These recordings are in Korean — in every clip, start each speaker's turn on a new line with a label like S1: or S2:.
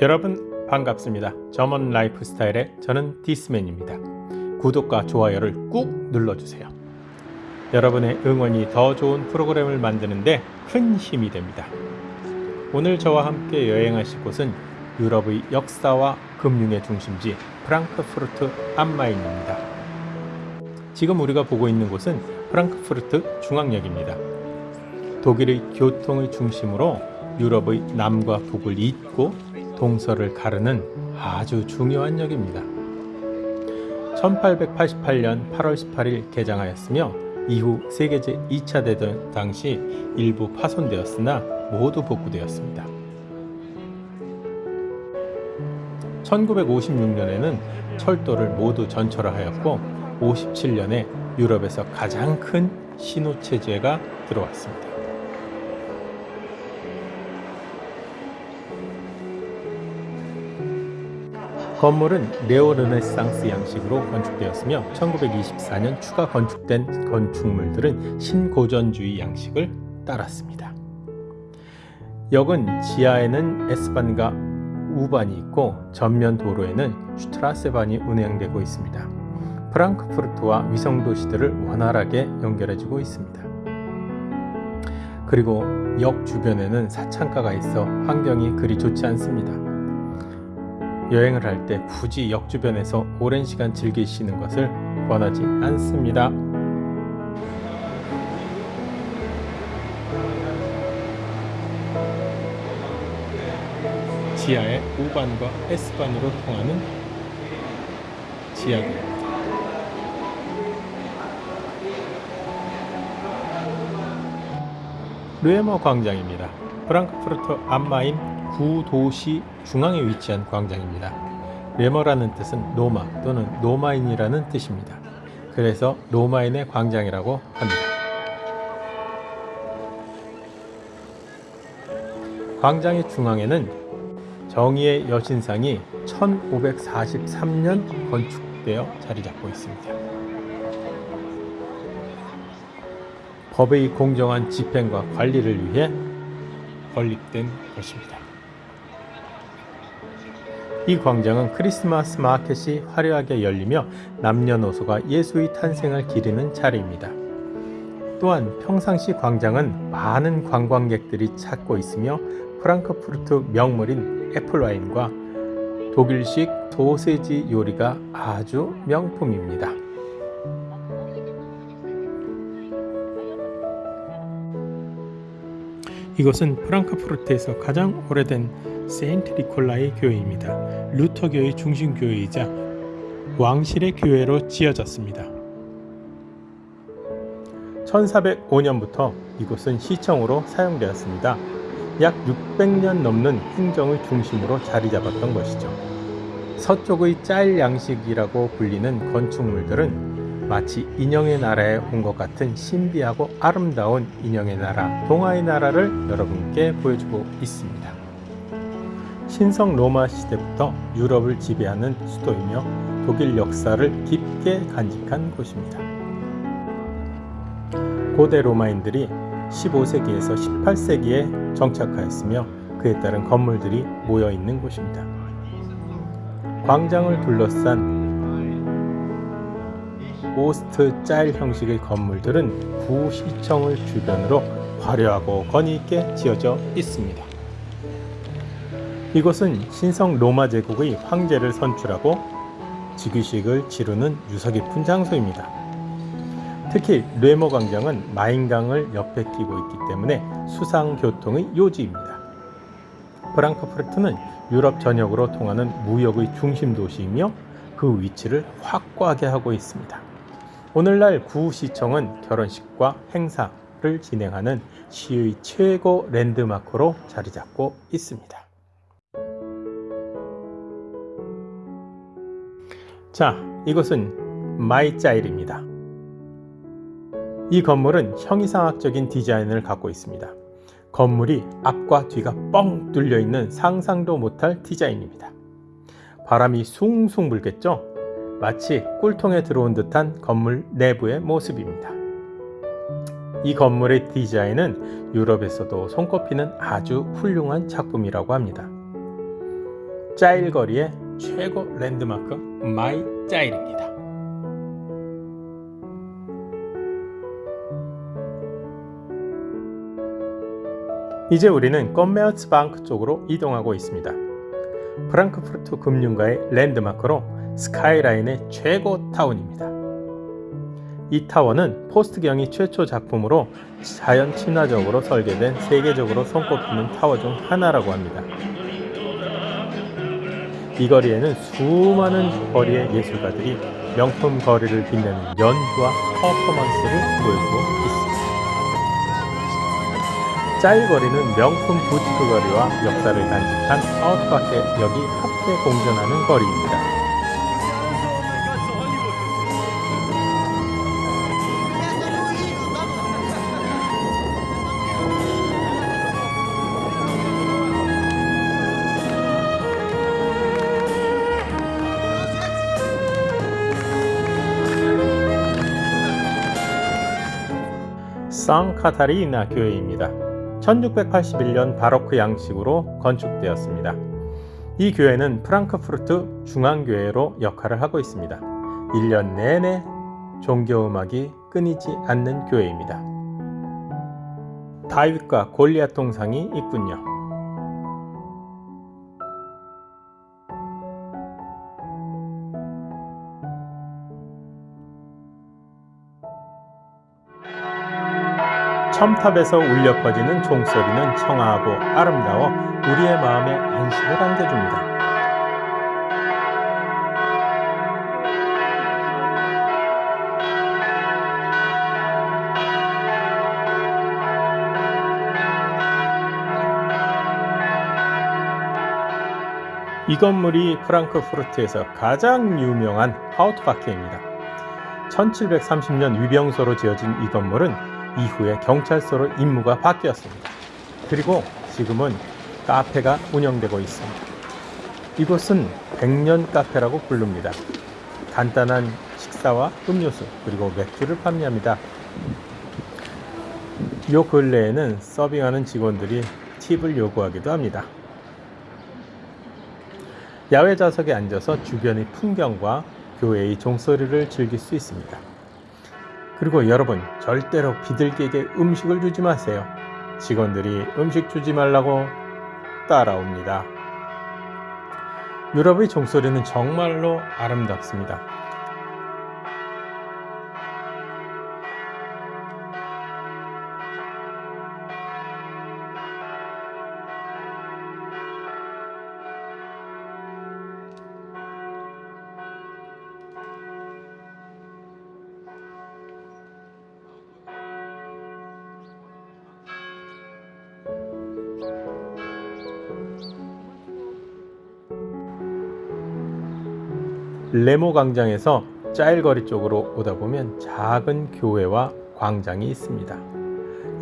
S1: 여러분 반갑습니다. German lifestyle의 저는 디스맨입니다. 구독과 좋아요를 꾹 눌러주세요. 여러분의 응원이 더 좋은 프로그램을 만드는데 큰 힘이 됩니다. 오늘 저와 함께 여행하실 곳은 유럽의 역사와 금융의 중심지 프랑크푸르트 암 마인입니다. 지금 우리가 보고 있는 곳은 프랑크푸르트 중앙역입니다. 독일의 교통의 중심으로 유럽의 남과 북을 잇고 동서를 가르는 아주 중요한 역입니다. 1888년 8월 18일 개장하였으며 이후 세계 제 2차 대전 당시 일부 파손되었으나 모두 복구되었습니다. 1956년에는 철도를 모두 전철화하였고 57년에 유럽에서 가장 큰 신호체제가 들어왔습니다. 건물은 네오르네상스 양식으로 건축되었으며 1924년 추가 건축된 건축물들은 신고전주의 양식을 따랐습니다. 역은 지하에는 S반과 U반이 있고 전면 도로에는 슈트라세반이 운행되고 있습니다. 프랑크푸르트와 위성도시들을 원활하게 연결해주고 있습니다. 그리고 역 주변에는 사창가가 있어 환경이 그리 좋지 않습니다. 여행을 할 때 굳이 역 주변에서 오랜 시간 즐기시는 것을 권하지 않습니다. 지하의 U반과 S반으로 통하는 지하입 르에머 광장입니다. 프랑크푸르트 안마인 구도시 중앙에 위치한 광장입니다. 레머라는 뜻은 로마 또는 로마인이라는 뜻입니다. 그래서 로마인의 광장이라고 합니다. 광장의 중앙에는 정의의 여신상이 1543년 건축되어 자리 잡고 있습니다. 법의 공정한 집행과 관리를 위해 건립된 것입니다. 이 광장은 크리스마스 마켓이 화려하게 열리며 남녀노소가 예수의 탄생을 기리는 자리입니다. 또한 평상시 광장은 많은 관광객들이 찾고 있으며 프랑크푸르트 명물인 애플와인과 독일식 소세지 요리가 아주 명품입니다. 이것은 프랑크푸르트에서 가장 오래된 세인트 니콜라의 교회입니다. 루터교의 중심교회이자 왕실의 교회로 지어졌습니다. 1405년부터 이곳은 시청으로 사용되었습니다. 약 600년 넘는 행정을 중심으로 자리 잡았던 것이죠. 서쪽의 짤 양식이라고 불리는 건축물들은 마치 인형의 나라에 온 것 같은 신비하고 아름다운 인형의 나라, 동화의 나라를 여러분께 보여주고 있습니다. 신성 로마 시대부터 유럽을 지배하는 수도이며 독일 역사를 깊게 간직한 곳입니다. 고대 로마인들이 15세기에서 18세기에 정착하였으며 그에 따른 건물들이 모여 있는 곳입니다. 광장을 둘러싼 오스트 짤 형식의 건물들은 구시청을 주변으로 화려하고 건의 있게 지어져 있습니다. 이곳은 신성 로마 제국의 황제를 선출하고 즉위식을 치르는 유서 깊은 장소입니다. 특히 뇌모 광장은 마인강을 옆에 끼고 있기 때문에 수상 교통의 요지입니다. 프랑크푸르트는 유럽 전역으로 통하는 무역의 중심 도시이며 그 위치를 확고하게 하고 있습니다. 오늘날 구시청은 결혼식과 행사를 진행하는 시의 최고 랜드마크로 자리 잡고 있습니다. 자, 이곳은 마이짜일입니다. 이 건물은 형이상학적인 디자인을 갖고 있습니다. 건물이 앞과 뒤가 뻥 뚫려 있는 상상도 못할 디자인입니다. 바람이 숭숭 불겠죠? 마치 꿀통에 들어온 듯한 건물 내부의 모습입니다. 이 건물의 디자인은 유럽에서도 손꼽히는 아주 훌륭한 작품이라고 합니다. 짜일거리의 최고 랜드마크 MyZeil입니다. 이제 우리는 Commerzbank 쪽으로 이동하고 있습니다. 프랑크푸르트 금융가의 랜드마크로 스카이라인의 최고 타워입니다. 이 타워는 포스트경이 최초 작품으로 자연 친화적으로 설계된 세계적으로 손꼽히는 타워 중 하나라고 합니다. 이 거리에는 수많은 거리의 예술가들이 명품 거리를 빛내는 연주와 퍼포먼스를 보여주고 있습니다. 짜일거리는 명품 부티크 거리와 역사를 간직한 아웃바켓 역이 합계 공존하는 거리입니다. 상카타리나 교회입니다. 1681년 바로크 양식으로 건축되었습니다. 이 교회는 프랑크푸르트 중앙교회로 역할을 하고 있습니다. 1년 내내 종교음악이 끊이지 않는 교회입니다. 다윗과 골리앗 동상이 있군요. 첨탑에서 울려 퍼지는 종소리는 청아하고 아름다워 우리의 마음에 안식을 안겨줍니다. 이 건물이 프랑크푸르트에서 가장 유명한 하우트바케입니다. 1730년 위병소로 지어진 이 건물은 이후에 경찰서로 임무가 바뀌었습니다. 그리고 지금은 카페가 운영되고 있습니다. 이곳은 백년 카페라고 부릅니다. 간단한 식사와 음료수 그리고 맥주를 판매합니다. 요 근래에는 서빙하는 직원들이 팁을 요구하기도 합니다. 야외 좌석에 앉아서 주변의 풍경과 교회의 종소리를 즐길 수 있습니다. 그리고 여러분 절대로 비둘기에게 음식을 주지 마세요. 직원들이 음식 주지 말라고 따라옵니다. 유럽의 종소리는 정말로 아름답습니다. 레모 광장에서 짜일거리 쪽으로 오다 보면 작은 교회와 광장이 있습니다.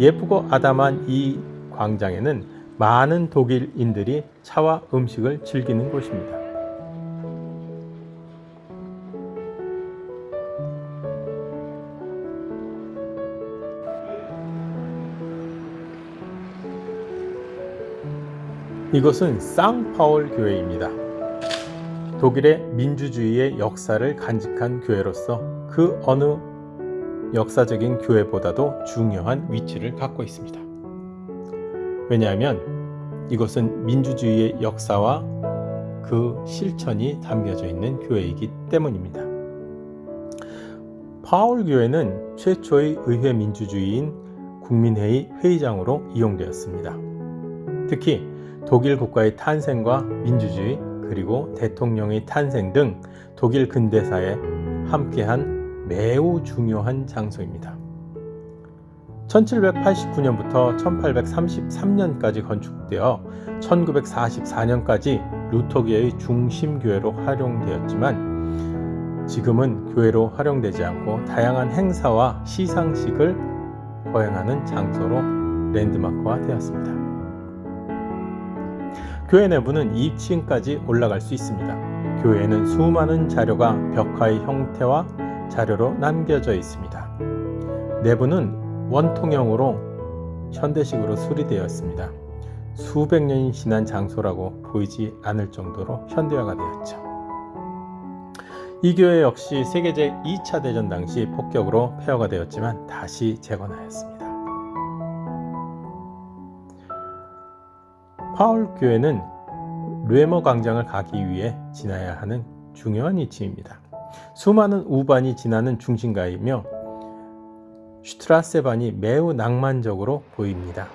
S1: 예쁘고 아담한 이 광장에는 많은 독일인들이 차와 음식을 즐기는 곳입니다. 이곳은 쌍파울 교회입니다. 독일의 민주주의의 역사를 간직한 교회로서 그 어느 역사적인 교회보다도 중요한 위치를 갖고 있습니다. 왜냐하면 이곳은 민주주의의 역사와 그 실천이 담겨져 있는 교회이기 때문입니다. 파울 교회는 최초의 의회 민주주의인 국민회의 회의장으로 이용되었습니다. 특히 독일 국가의 탄생과 민주주의 그리고 대통령의 탄생 등 독일 근대사에 함께한 매우 중요한 장소입니다. 1789년부터 1833년까지 건축되어 1944년까지 루터교의 중심교회로 활용되었지만 지금은 교회로 활용되지 않고 다양한 행사와 시상식을 거행하는 장소로 랜드마크화 되었습니다. 교회 내부는 2층까지 올라갈 수 있습니다. 교회에는 수많은 자료가 벽화의 형태와 자료로 남겨져 있습니다. 내부는 원통형으로 현대식으로 수리되었습니다. 수백 년이 지난 장소라고 보이지 않을 정도로 현대화가 되었죠. 이 교회 역시 세계 제 2차 대전 당시 폭격으로 폐허가 되었지만 다시 재건하였습니다. 파울 교회는 르에머 광장을 가기 위해 지나야 하는 중요한 위치입니다. 수많은 우반이 지나는 중심가이며 슈트라세반이 매우 낭만적으로 보입니다.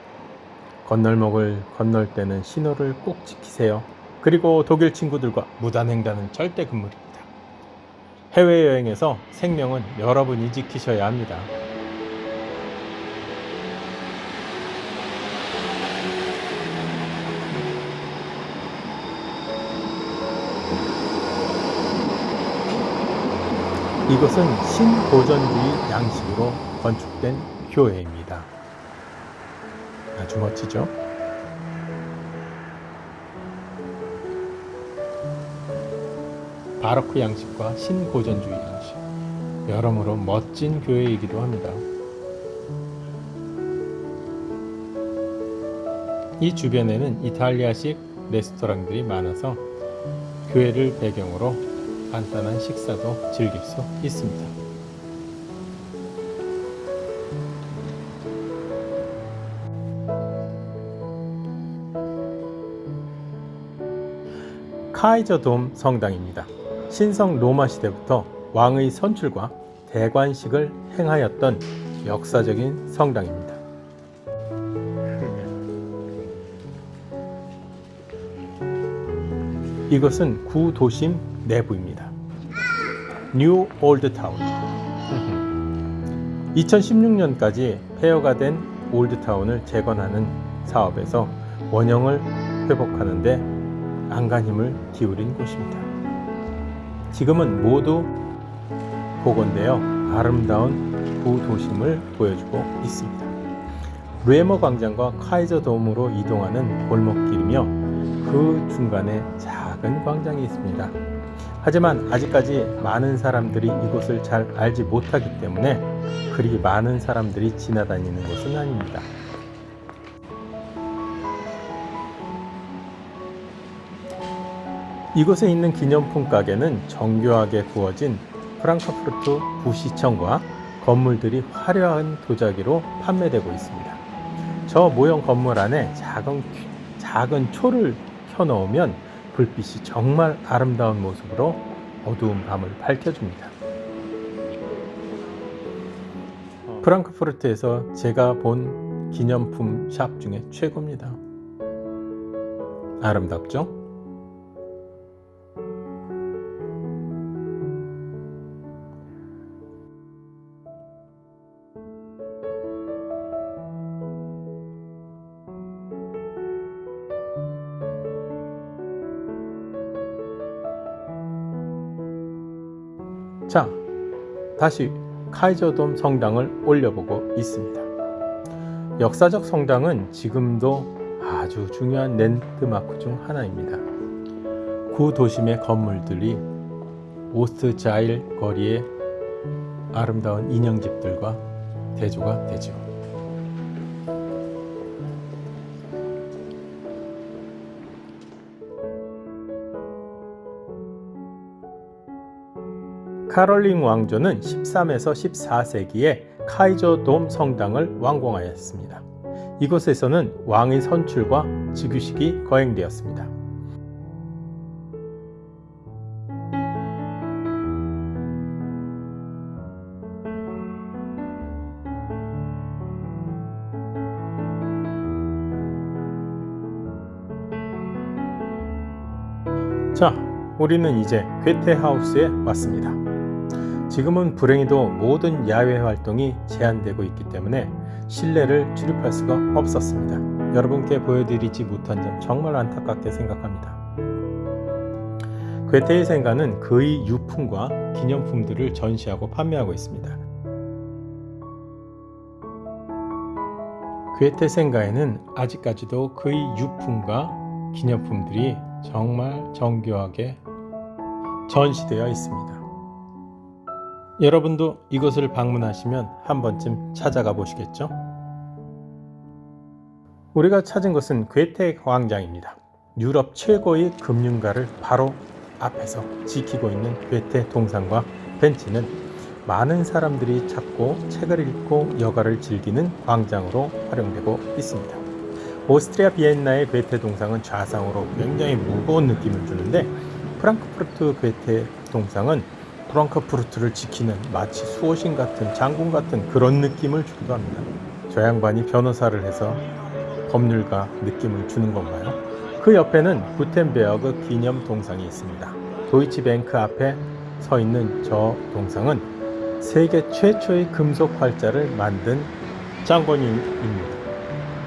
S1: 건널목을 건널 때는 신호를 꼭 지키세요. 그리고 독일 친구들과 무단횡단은 절대 금물입니다. 해외여행에서 생명은 여러분이 지키셔야 합니다. 이것은 신고전주의 양식으로 건축된 교회입니다. 아주 멋지죠? 바로크 양식과 신고전주의 양식. 여러모로 멋진 교회이기도 합니다. 이 주변에는 이탈리아식 레스토랑들이 많아서 교회를 배경으로 간단한 식사도 즐길 수 있습니다. 카이저돔 성당입니다. 신성 로마 시대부터 왕의 선출과 대관식을 행하였던 역사적인 성당입니다. 이것은 구도심 내부입니다. New Old Town. 2016년까지 폐허가 된 Old Town을 재건하는 사업에서 원형을 회복하는 데 안간힘을 기울인 곳입니다. 지금은 모두 복원되어 아름다운 구도심을 보여주고 있습니다. 뢰머 광장과 카이저 돔으로 이동하는 골목길이며 그 중간에 작은 광장이 있습니다. 하지만 아직까지 많은 사람들이 이곳을 잘 알지 못하기 때문에 그리 많은 사람들이 지나다니는 곳은 아닙니다. 이곳에 있는 기념품 가게는 정교하게 구워진 프랑크푸르트 구시청과 건물들이 화려한 도자기로 판매되고 있습니다. 저 모형 건물 안에 작은, 작은 초를 켜놓으면 불빛이 정말 아름다운 모습으로 어두운 밤을 밝혀줍니다. 프랑크푸르트에서 제가 본 기념품 샵 중에 최고입니다. 아름답죠? 자, 다시 카이저돔 성당을 올려보고 있습니다. 역사적 성당은 지금도 아주 중요한 랜드마크 중 하나입니다. 구 도심의 건물들이 오스트 자일 거리의 아름다운 인형집들과 대조가 되죠. 카롤링 왕조는 13에서 14세기에 카이저 돔 성당을 완공하였습니다. 이곳에서는 왕의 선출과 즉위식이 거행되었습니다. 자, 우리는 이제 괴테하우스에 왔습니다. 지금은 불행히도 모든 야외 활동이 제한되고 있기 때문에 실내를 출입할 수가 없었습니다. 여러분께 보여드리지 못한 점 정말 안타깝게 생각합니다. 괴테의 생가는 그의 유품과 기념품들을 전시하고 판매하고 있습니다. 괴테 생가에는 아직까지도 그의 유품과 기념품들이 정말 정교하게 전시되어 있습니다. 여러분도 이곳을 방문하시면 한 번쯤 찾아가 보시겠죠? 우리가 찾은 것은 괴테 광장입니다. 유럽 최고의 금융가를 바로 앞에서 지키고 있는 괴테 동상과 벤치는 많은 사람들이 찾고 책을 읽고 여가를 즐기는 광장으로 활용되고 있습니다. 오스트리아 비엔나의 괴테 동상은 좌상으로 굉장히 무거운 느낌을 주는데 프랑크푸르트 괴테 동상은 프랑크푸르트를 지키는 마치 수호신 같은 장군 같은 그런 느낌을 주기도 합니다. 저 양반이 변호사를 해서 법률가 느낌을 주는 건가요? 그 옆에는 구텐베어그 기념 동상이 있습니다. 도이치뱅크 앞에 서 있는 저 동상은 세계 최초의 금속 활자를 만든 장본인입니다.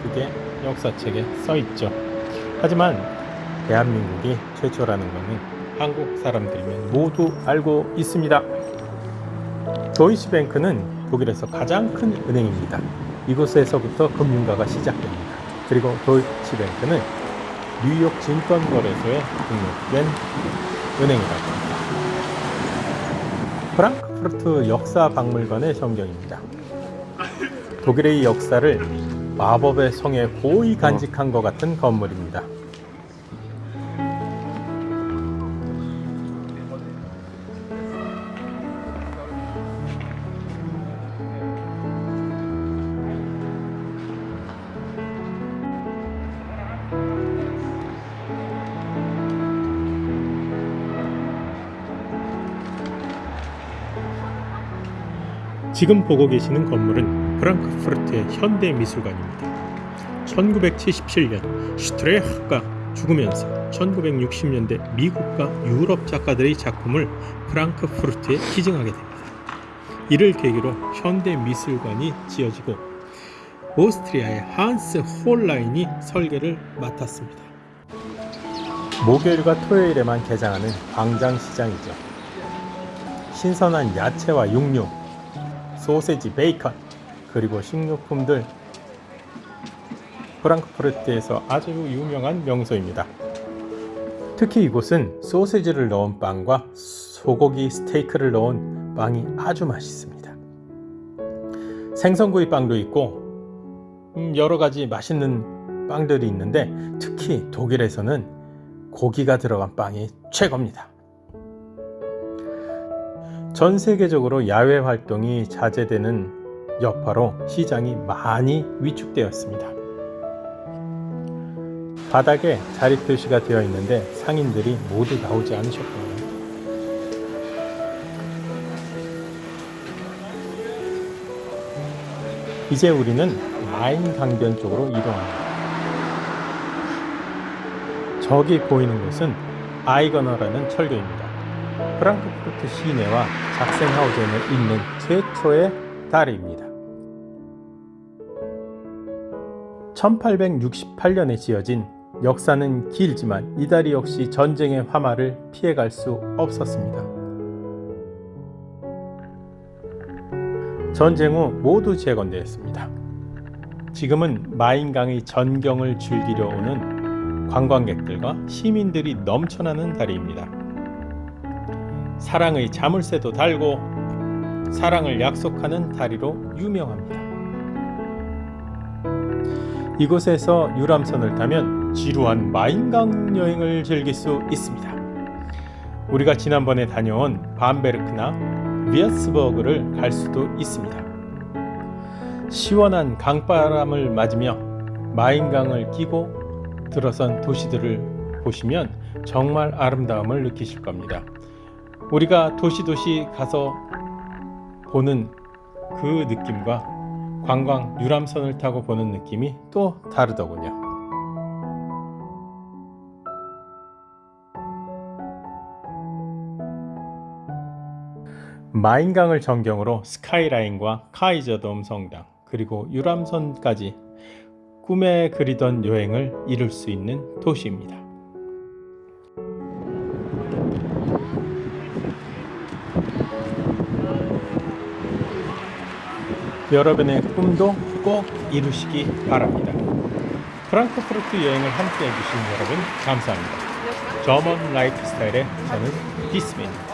S1: 그게 역사책에 써 있죠. 하지만 대한민국이 최초라는 것은 한국 사람들이면 모두 알고 있습니다. 도이치뱅크는 독일에서 가장 큰 은행입니다. 이곳에서부터 금융가가 시작됩니다. 그리고 도이치뱅크는 뉴욕 증권거래소에 등록된 은행이라고 합니다. 프랑크푸르트 역사박물관의 전경입니다. 독일의 역사를 마법의 성에 고이 간직한 것 같은 건물입니다. 지금 보고 계시는 건물은 프랑크푸르트의 현대미술관입니다. 1977년 슈트레흐가 죽으면서 1960년대 미국과 유럽 작가들의 작품을 프랑크푸르트에 기증하게 됩니다. 이를 계기로 현대미술관이 지어지고 오스트리아의 한스 홀라인이 설계를 맡았습니다. 목요일과 토요일에만 개장하는 광장시장이죠. 신선한 야채와 육류, 소세지, 베이컨, 그리고 식료품들 프랑크푸르트에서 아주 유명한 명소입니다. 특히 이곳은 소세지를 넣은 빵과 소고기 스테이크를 넣은 빵이 아주 맛있습니다. 생선구이 빵도 있고 음, 여러 가지 맛있는 빵들이 있는데 특히 독일에서는 고기가 들어간 빵이 최고입니다. 전 세계적으로 야외 활동이 자제되는 여파로 시장이 많이 위축되었습니다. 바닥에 자리 표시가 되어 있는데 상인들이 모두 나오지 않으셨고요. 이제 우리는 마인 강변 쪽으로 이동합니다. 저기 보이는 곳은 아이거너라는 철교입니다. 프랑크푸르트 시내와 작센하우젠에 있는 최초의 다리입니다. 1868년에 지어진 역사는 길지만 이 다리 역시 전쟁의 화마를 피해갈 수 없었습니다. 전쟁 후 모두 재건되었습니다. 지금은 마인강의 전경을 즐기려 오는 관광객들과 시민들이 넘쳐나는 다리입니다. 사랑의 자물쇠도 달고 사랑을 약속하는 다리로 유명합니다. 이곳에서 유람선을 타면 지루한 마인강 여행을 즐길 수 있습니다. 우리가 지난번에 다녀온 밤베르크나 위아스버그를 갈 수도 있습니다. 시원한 강바람을 맞으며 마인강을 끼고 들어선 도시들을 보시면 정말 아름다움을 느끼실 겁니다. 우리가 도시도시 가서 보는 그 느낌과 관광 유람선을 타고 보는 느낌이 또 다르더군요. 마인강을 전경으로 스카이라인과 카이저돔 성당 그리고 유람선까지 꿈에 그리던 여행을 이룰 수 있는 도시입니다. 여러분의 꿈도 꼭 이루시기 바랍니다. 프랑크푸르트 여행을 함께 해주신 여러분 감사합니다. German lifestyle의 저는 디스맨입니다.